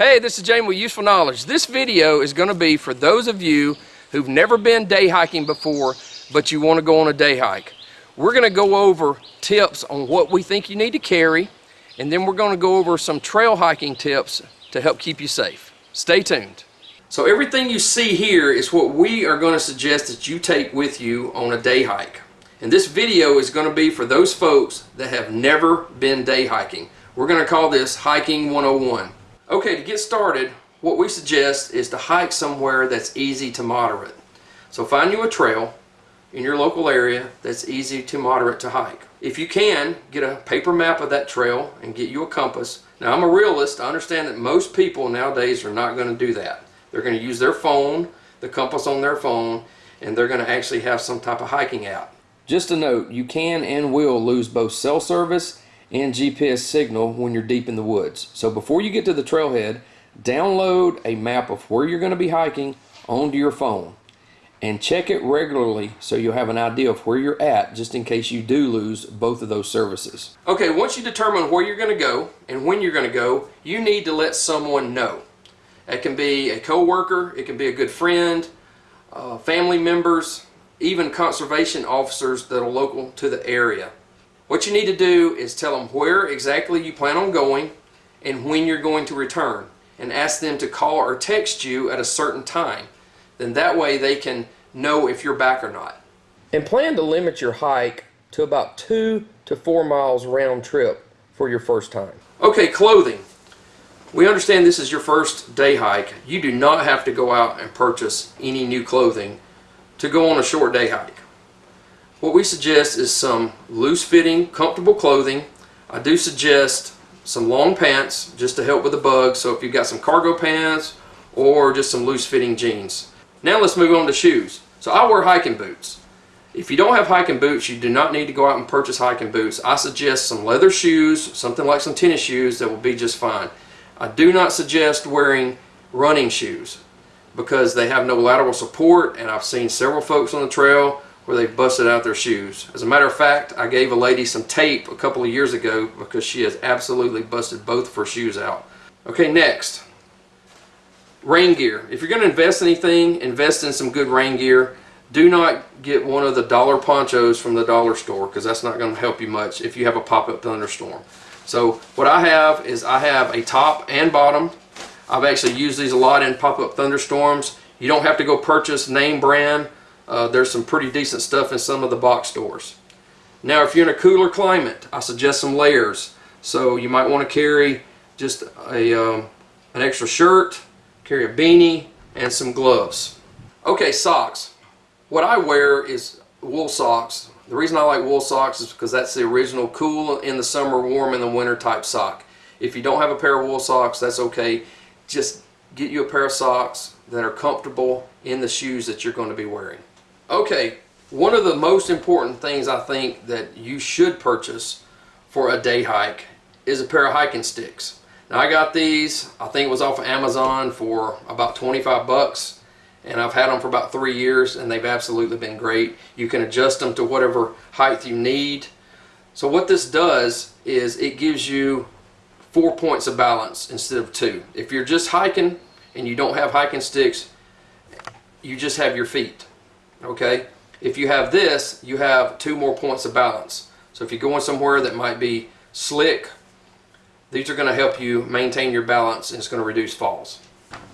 Hey, this is Jamie with Useful Knowledge. This video is going to be for those of you who've never been day hiking before, but you want to go on a day hike. We're going to go over tips on what we think you need to carry, and then we're going to go over some trail hiking tips to help keep you safe. Stay tuned. So everything you see here is what we are going to suggest that you take with you on a day hike. And this video is going to be for those folks that have never been day hiking. We're going to call this Hiking 101. Okay, to get started, what we suggest is to hike somewhere that's easy to moderate. So find you a trail in your local area that's easy to moderate to hike. If you can, get a paper map of that trail and get you a compass. Now I'm a realist, I understand that most people nowadays are not going to do that. They're going to use their phone, the compass on their phone, and they're going to actually have some type of hiking app. Just a note, you can and will lose both cell service and GPS signal when you're deep in the woods. So before you get to the trailhead, download a map of where you're going to be hiking onto your phone and check it regularly so you'll have an idea of where you're at just in case you do lose both of those services. Okay, once you determine where you're going to go and when you're going to go, you need to let someone know. It can be a coworker, it can be a good friend, uh, family members, even conservation officers that are local to the area. What you need to do is tell them where exactly you plan on going and when you're going to return and ask them to call or text you at a certain time. Then that way they can know if you're back or not. And plan to limit your hike to about two to four miles round trip for your first time. Okay, clothing. We understand this is your first day hike. You do not have to go out and purchase any new clothing to go on a short day hike. What we suggest is some loose fitting, comfortable clothing. I do suggest some long pants just to help with the bugs. So if you've got some cargo pants or just some loose fitting jeans. Now let's move on to shoes. So I wear hiking boots. If you don't have hiking boots, you do not need to go out and purchase hiking boots. I suggest some leather shoes, something like some tennis shoes that will be just fine. I do not suggest wearing running shoes because they have no lateral support and I've seen several folks on the trail where they've busted out their shoes. As a matter of fact, I gave a lady some tape a couple of years ago because she has absolutely busted both of her shoes out. Okay, next. Rain gear. If you're going to invest in anything, invest in some good rain gear. Do not get one of the dollar ponchos from the dollar store because that's not going to help you much if you have a pop-up thunderstorm. So what I have is I have a top and bottom. I've actually used these a lot in pop-up thunderstorms. You don't have to go purchase name brand. Uh, there's some pretty decent stuff in some of the box stores. Now if you're in a cooler climate, I suggest some layers. So you might want to carry just a, um, an extra shirt, carry a beanie, and some gloves. Okay, socks. What I wear is wool socks the reason I like wool socks is because that's the original cool in the summer, warm in the winter type sock. If you don't have a pair of wool socks, that's okay. Just get you a pair of socks that are comfortable in the shoes that you're going to be wearing. Okay, one of the most important things I think that you should purchase for a day hike is a pair of hiking sticks. Now I got these, I think it was off of Amazon for about 25 bucks and I've had them for about three years and they've absolutely been great. You can adjust them to whatever height you need. So what this does is it gives you four points of balance instead of two. If you're just hiking and you don't have hiking sticks, you just have your feet, okay? If you have this, you have two more points of balance. So if you're going somewhere that might be slick, these are going to help you maintain your balance and it's going to reduce falls.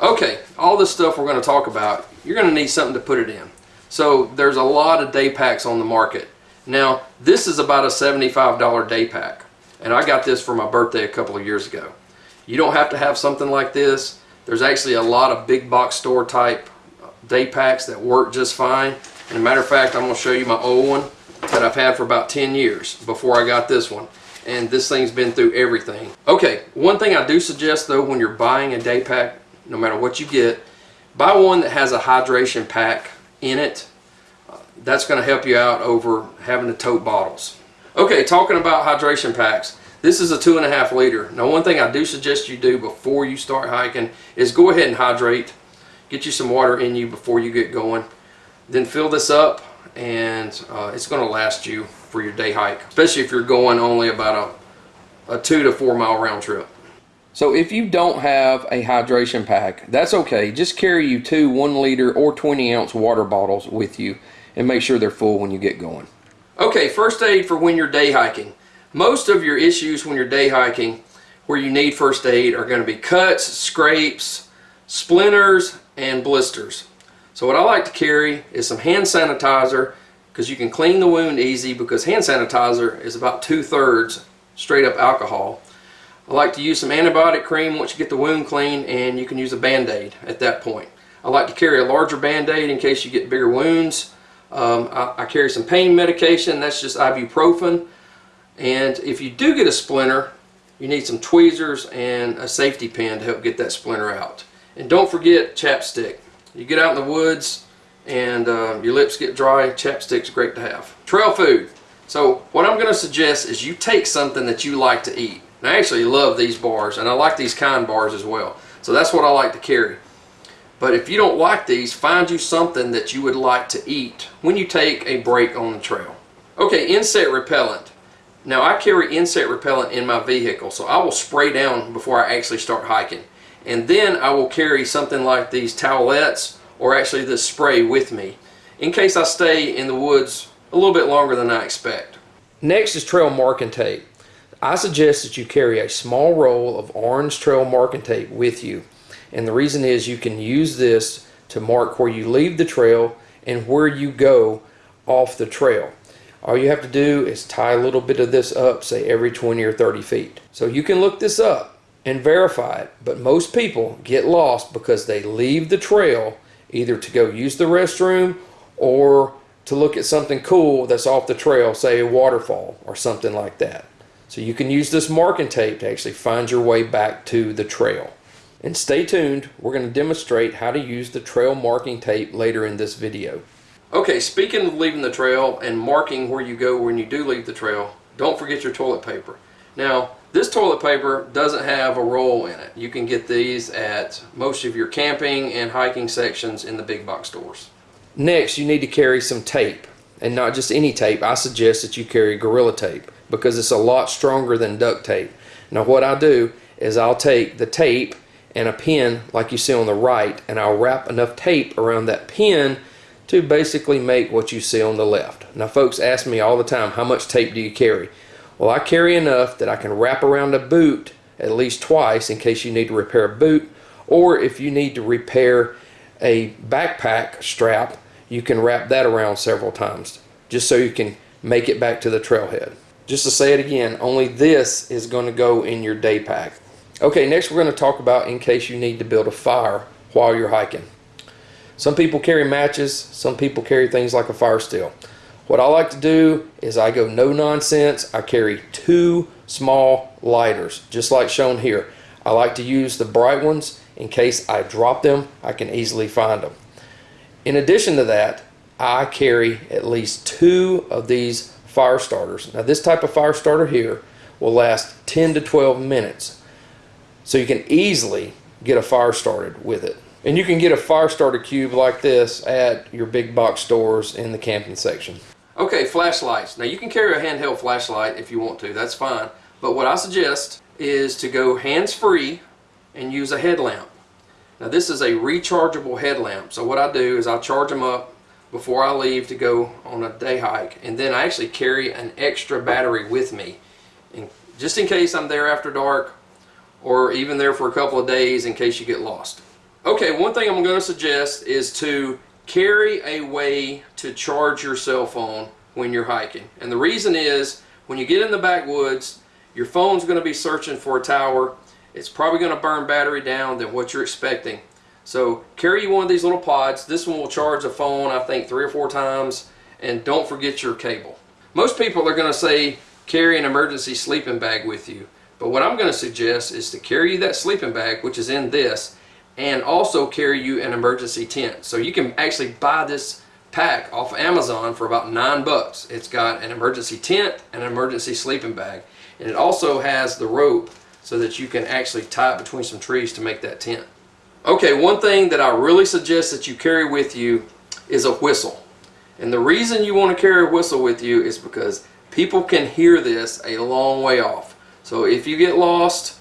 Okay, all this stuff we're going to talk about, you're going to need something to put it in. So there's a lot of day packs on the market. Now, this is about a $75 day pack. And I got this for my birthday a couple of years ago. You don't have to have something like this. There's actually a lot of big box store type day packs that work just fine. And a matter of fact, I'm going to show you my old one that I've had for about 10 years before I got this one. And this thing's been through everything. Okay, one thing I do suggest though when you're buying a day pack no matter what you get. Buy one that has a hydration pack in it. Uh, that's going to help you out over having to tote bottles. Okay, talking about hydration packs. This is a two and a half liter. Now one thing I do suggest you do before you start hiking is go ahead and hydrate. Get you some water in you before you get going. Then fill this up and uh, it's going to last you for your day hike. Especially if you're going only about a, a two to four mile round trip. So if you don't have a hydration pack, that's okay. Just carry you two one liter or 20 ounce water bottles with you and make sure they're full when you get going. Okay, first aid for when you're day hiking. Most of your issues when you're day hiking where you need first aid are going to be cuts, scrapes, splinters, and blisters. So what I like to carry is some hand sanitizer because you can clean the wound easy because hand sanitizer is about two-thirds straight up alcohol. I like to use some antibiotic cream once you get the wound clean and you can use a band-aid at that point. I like to carry a larger band-aid in case you get bigger wounds. Um, I, I, carry some pain medication, that's just ibuprofen. And if you do get a splinter, you need some tweezers and a safety pin to help get that splinter out. And don't forget chapstick. You get out in the woods and uh, your lips get dry, chapstick's great to have. Trail food. So what I'm going to suggest is you take something that you like to eat. And I actually love these bars and I like these kind bars as well. So that's what I like to carry. But if you don't like these, find you something that you would like to eat when you take a break on the trail. Okay, insect repellent. Now I carry insect repellent in my vehicle, so I will spray down before I actually start hiking. And then I will carry something like these towelettes or actually this spray with me in case I stay in the woods a little bit longer than I expect. Next is trail marking tape. I suggest that you carry a small roll of orange trail marking tape with you. And the reason is you can use this to mark where you leave the trail and where you go off the trail. All you have to do is tie a little bit of this up, say every 20 or 30 feet. So you can look this up and verify it, but most people get lost because they leave the trail either to go use the restroom or to look at something cool that's off the trail, say a waterfall or something like that. So you can use this marking tape to actually find your way back to the trail. And stay tuned, we're going to demonstrate how to use the trail marking tape later in this video. Okay, speaking of leaving the trail and marking where you go when you do leave the trail, don't forget your toilet paper. Now, this toilet paper doesn't have a roll in it. You can get these at most of your camping and hiking sections in the big box stores. Next, you need to carry some tape. And not just any tape, I suggest that you carry Gorilla Tape because it's a lot stronger than duct tape. Now what I do is I'll take the tape and a pin like you see on the right and I'll wrap enough tape around that pin to basically make what you see on the left. Now folks ask me all the time, how much tape do you carry? Well, I carry enough that I can wrap around a boot at least twice in case you need to repair a boot or if you need to repair a backpack strap, you can wrap that around several times just so you can make it back to the trailhead. Just to say it again, only this is going to go in your day pack. Okay, next we're going to talk about in case you need to build a fire while you're hiking. Some people carry matches, some people carry things like a fire steel. What I like to do is I go no nonsense. I carry two small lighters, just like shown here. I like to use the bright ones in case I drop them, I can easily find them. In addition to that, I carry at least two of these fire starters. Now this type of fire starter here will last 10 to 12 minutes. So you can easily get a fire started with it. And you can get a fire starter cube like this at your big box stores in the camping section. Okay, flashlights. Now you can carry a handheld flashlight if you want to, that's fine. But what I suggest is to go hands-free and use a headlamp. Now this is a rechargeable headlamp. So what I do is I charge them up before I leave to go on a day hike. And then I actually carry an extra battery with me. And just in case I'm there after dark or even there for a couple of days in case you get lost. Okay, one thing I'm going to suggest is to carry a way to charge your cell phone when you're hiking. And the reason is when you get in the backwoods, your phone's going to be searching for a tower. It's probably going to burn battery down than what you're expecting. So carry one of these little pods. This one will charge a phone, I think, three or four times. And don't forget your cable. Most people are going to say carry an emergency sleeping bag with you. But what I'm going to suggest is to carry that sleeping bag, which is in this, and also carry you an emergency tent. So you can actually buy this pack off Amazon for about nine bucks. It's got an emergency tent and an emergency sleeping bag. And it also has the rope so that you can actually tie it between some trees to make that tent. Okay, one thing that I really suggest that you carry with you is a whistle. And the reason you want to carry a whistle with you is because people can hear this a long way off. So if you get lost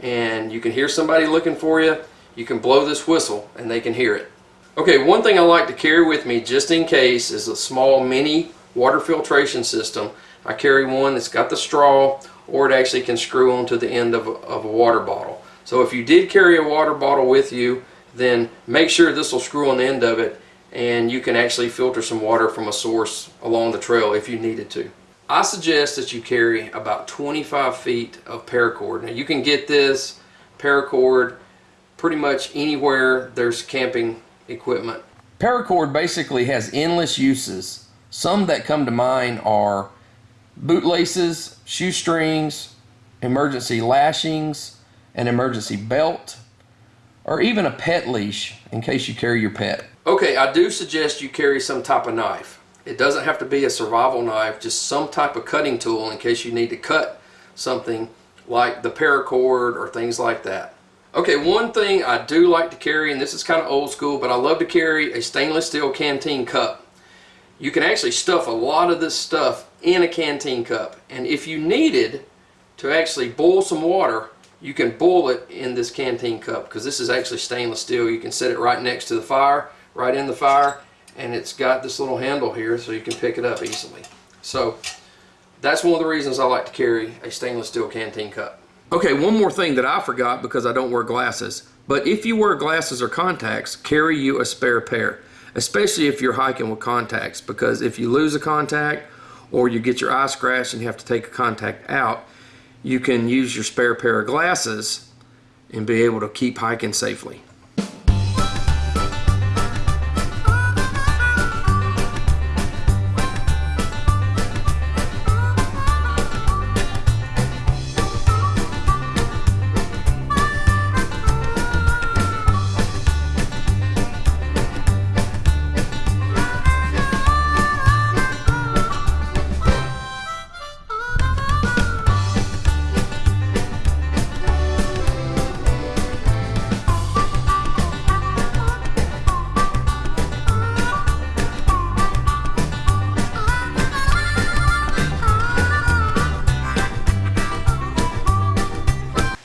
and you can hear somebody looking for you, you can blow this whistle and they can hear it. Okay, one thing I like to carry with me just in case is a small mini water filtration system. I carry one that's got the straw or it actually can screw onto the end of a, of a water bottle. So if you did carry a water bottle with you, then make sure this will screw on the end of it and you can actually filter some water from a source along the trail if you needed to. I suggest that you carry about 25 feet of paracord. Now you can get this paracord pretty much anywhere there's camping equipment. Paracord basically has endless uses. Some that come to mind are bootlaces, shoestrings, emergency lashings, an emergency belt, or even a pet leash in case you carry your pet. Okay, I do suggest you carry some type of knife. It doesn't have to be a survival knife, just some type of cutting tool in case you need to cut something like the paracord or things like that. Okay, one thing I do like to carry, and this is kind of old school, but I love to carry a stainless steel canteen cup. You can actually stuff a lot of this stuff in a canteen cup. And if you needed to actually boil some water, you can boil it in this canteen cup because this is actually stainless steel. You can set it right next to the fire, right in the fire, and it's got this little handle here so you can pick it up easily. So that's one of the reasons I like to carry a stainless steel canteen cup. Okay, one more thing that I forgot because I don't wear glasses. But if you wear glasses or contacts, carry you a spare pair, especially if you're hiking with contacts because if you lose a contact or you get your eye scratched and you have to take a contact out, you can use your spare pair of glasses and be able to keep hiking safely.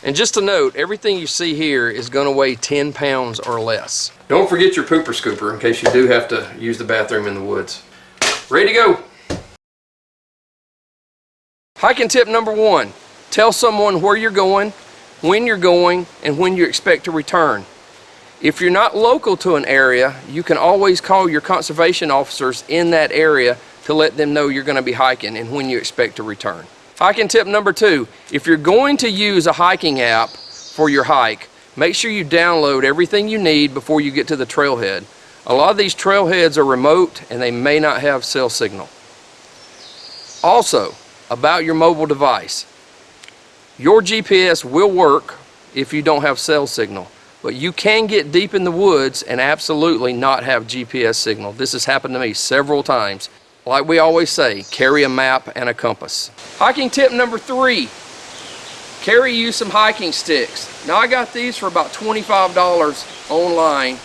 And just a note, everything you see here is going to weigh 10 pounds or less. Don't forget your pooper scooper in case you do have to use the bathroom in the woods. Ready to go. Hiking tip number one, tell someone where you're going, when you're going, and when you expect to return. If you're not local to an area, you can always call your conservation officers in that area to let them know you're going to be hiking and when you expect to return. Hiking tip number two, if you're going to use a hiking app for your hike, make sure you download everything you need before you get to the trailhead. A lot of these trailheads are remote and they may not have cell signal. Also, about your mobile device. Your GPS will work if you don't have cell signal, but you can get deep in the woods and absolutely not have GPS signal. This has happened to me several times. Like we always say, carry a map and a compass. Hiking tip number three, carry you some hiking sticks. Now I got these for about $25 online,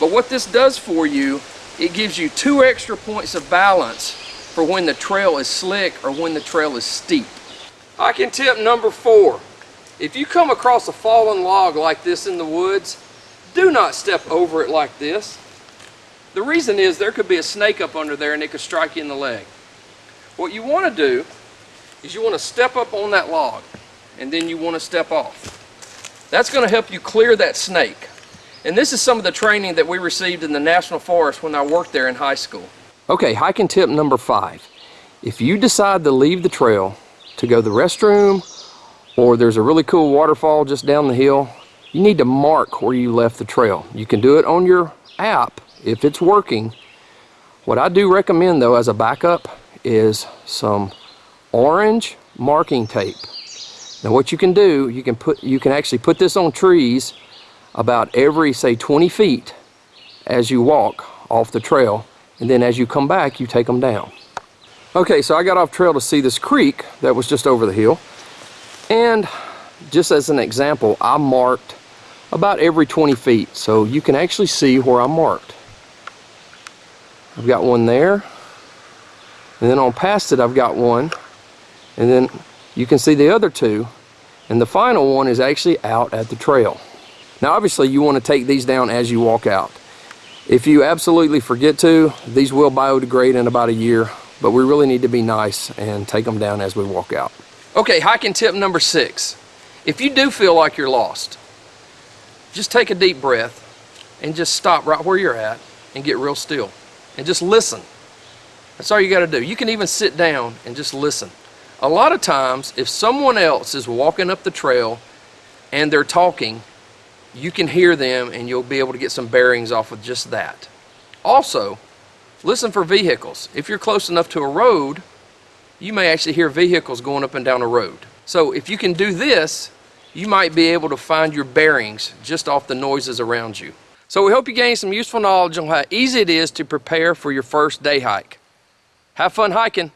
but what this does for you, it gives you two extra points of balance for when the trail is slick or when the trail is steep. Hiking tip number four, if you come across a fallen log like this in the woods, do not step over it like this. The reason is there could be a snake up under there and it could strike you in the leg. What you want to do is you want to step up on that log and then you want to step off. That's going to help you clear that snake. And this is some of the training that we received in the National Forest when I worked there in high school. Okay, hiking tip number five. If you decide to leave the trail to go to the restroom or there's a really cool waterfall just down the hill, you need to mark where you left the trail. You can do it on your app if it's working. What I do recommend though as a backup is some orange marking tape. Now what you can do, you can put you can actually put this on trees about every say 20 feet as you walk off the trail and then as you come back you take them down. Okay so I got off trail to see this creek that was just over the hill and just as an example I marked about every 20 feet so you can actually see where I marked. I've got one there. And then on past it, I've got one. And then you can see the other two. And the final one is actually out at the trail. Now obviously you want to take these down as you walk out. If you absolutely forget to, these will biodegrade in about a year, but we really need to be nice and take them down as we walk out. Okay, hiking tip number six. If you do feel like you're lost, just take a deep breath and just stop right where you're at and get real still and just listen. That's all you got to do. You can even sit down and just listen. A lot of times, if someone else is walking up the trail and they're talking, you can hear them and you'll be able to get some bearings off of just that. Also, listen for vehicles. If you're close enough to a road, you may actually hear vehicles going up and down a road. So if you can do this, you might be able to find your bearings just off the noises around you. So we hope you gained some useful knowledge on how easy it is to prepare for your first day hike. Have fun hiking.